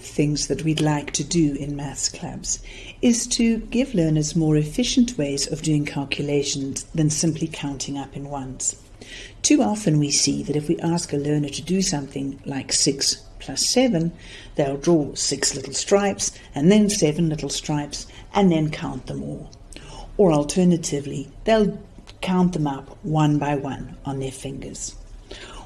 things that we'd like to do in maths clubs is to give learners more efficient ways of doing calculations than simply counting up in ones. Too often we see that if we ask a learner to do something like 6 plus 7, they'll draw six little stripes and then seven little stripes and then count them all. Or alternatively, they'll count them up one by one on their fingers.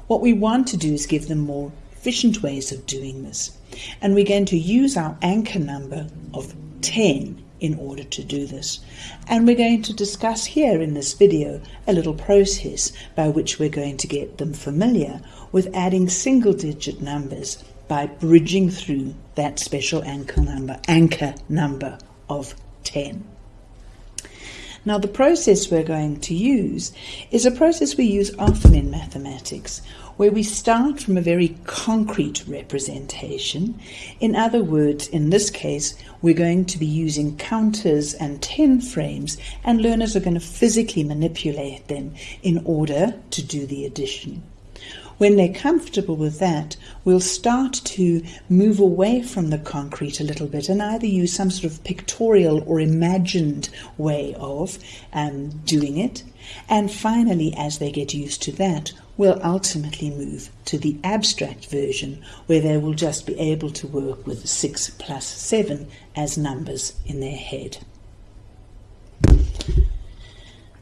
What we want to do is give them more efficient ways of doing this. And we're going to use our anchor number of 10 in order to do this. And we're going to discuss here in this video a little process by which we're going to get them familiar with adding single digit numbers by bridging through that special anchor number, anchor number of 10. Now the process we're going to use is a process we use often in mathematics where we start from a very concrete representation. In other words, in this case, we're going to be using counters and 10 frames and learners are going to physically manipulate them in order to do the addition. When they're comfortable with that, we'll start to move away from the concrete a little bit and either use some sort of pictorial or imagined way of um, doing it. And finally, as they get used to that, we'll ultimately move to the abstract version where they will just be able to work with 6 plus 7 as numbers in their head.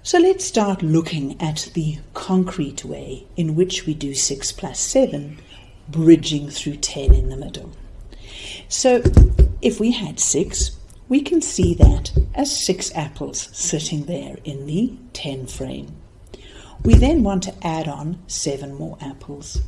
So let's start looking at the concrete way in which we do 6 plus 7, bridging through 10 in the middle. So if we had 6, we can see that as 6 apples sitting there in the 10 frame. We then want to add on 7 more apples.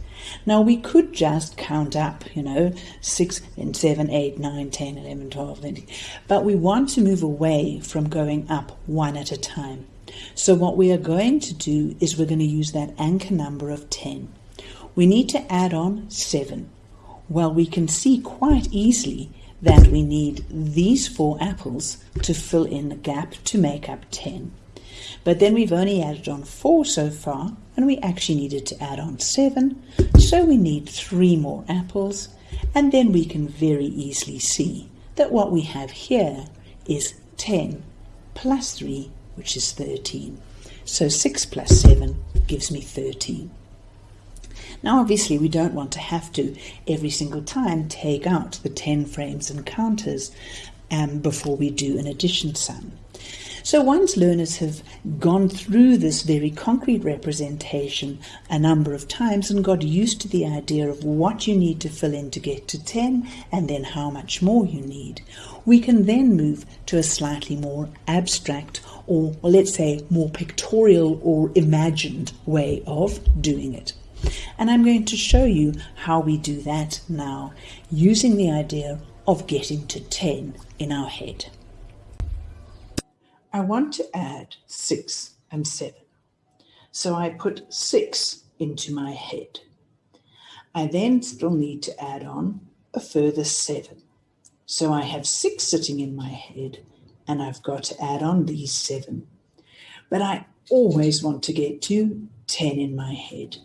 Now we could just count up, you know, 6, then 7, 8, 9, 10, 11, 12, 13, but we want to move away from going up one at a time. So what we are going to do is we're going to use that anchor number of 10. We need to add on 7. Well, we can see quite easily that we need these four apples to fill in the gap to make up 10. But then we've only added on 4 so far, and we actually needed to add on 7, so we need 3 more apples, and then we can very easily see that what we have here is 10 plus 3 which is 13. So 6 plus 7 gives me 13. Now obviously we don't want to have to every single time take out the 10 frames and counters um, before we do an addition sum. So once learners have gone through this very concrete representation a number of times and got used to the idea of what you need to fill in to get to 10 and then how much more you need, we can then move to a slightly more abstract or let's say more pictorial or imagined way of doing it. And I'm going to show you how we do that now using the idea of getting to 10 in our head. I want to add 6 and 7. So I put 6 into my head. I then still need to add on a further 7. So I have 6 sitting in my head and I've got to add on these 7. But I always want to get to 10 in my head.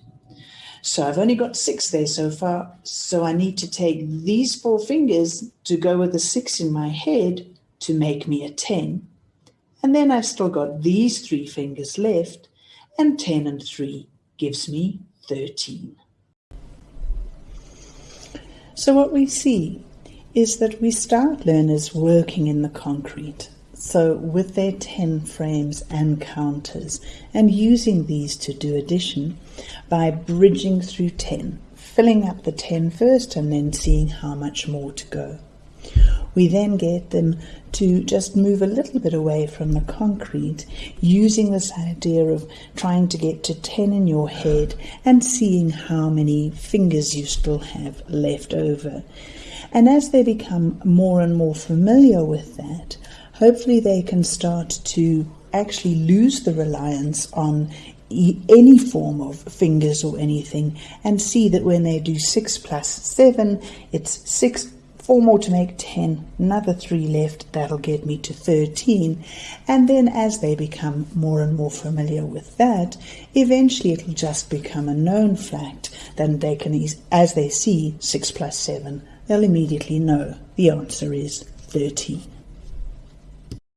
So I've only got 6 there so far, so I need to take these four fingers to go with the 6 in my head to make me a 10 and then I've still got these three fingers left, and 10 and 3 gives me 13. So what we see is that we start learners working in the concrete. So with their 10 frames and counters and using these to do addition by bridging through 10, filling up the 10 first and then seeing how much more to go. We then get them to just move a little bit away from the concrete, using this idea of trying to get to 10 in your head and seeing how many fingers you still have left over. And as they become more and more familiar with that, hopefully they can start to actually lose the reliance on any form of fingers or anything and see that when they do 6 plus 7, it's 6 four more to make 10, another three left, that'll get me to 13. And then as they become more and more familiar with that, eventually it'll just become a known fact. Then they can, as they see 6 plus 7, they'll immediately know. The answer is 30